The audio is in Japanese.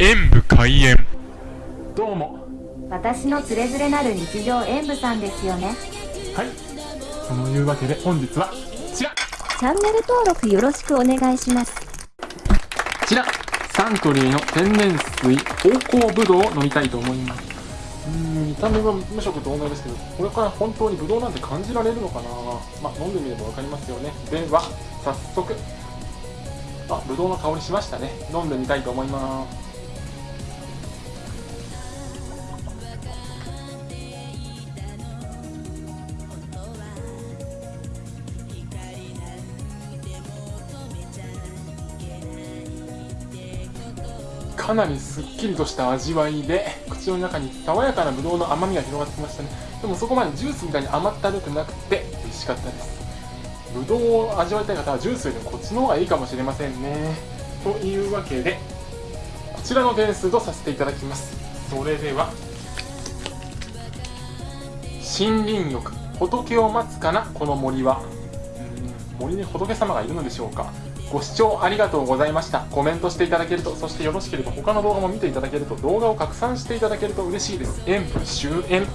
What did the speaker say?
演武開演。どうも。私のつれづれなる日常演舞さんですよね。はい。そのいうわけで本日はこちら。こチャンネル登録よろしくお願いします。ちら。サントリーの天然水芳香ぶどうを飲みたいと思います。うーん見た目は無色透明ですけどこれから本当にぶどうなんて感じられるのかな。まあ飲んでみれば分かりますよね。では早速。あぶどうの香りしましたね。飲んでみたいと思いますかなりすっきりとした味わいで口の中に爽やかなぶどうの甘みが広がってきましたね。でもそこまでジュースみたいに甘ったるくなくて美味しかったです。ぶどうを味わいたい方はジュースよりもこっちの方がいいかもしれませんね。というわけでこちらの点数とさせていただきます。それでは森林浴仏を待つかなこの森は。うん森に仏様がいるのでしょうか。ご視聴ありがとうございました。コメントしていただけるとそしてよろしければ他の動画も見ていただけると動画を拡散していただけると嬉しいです。演武終演。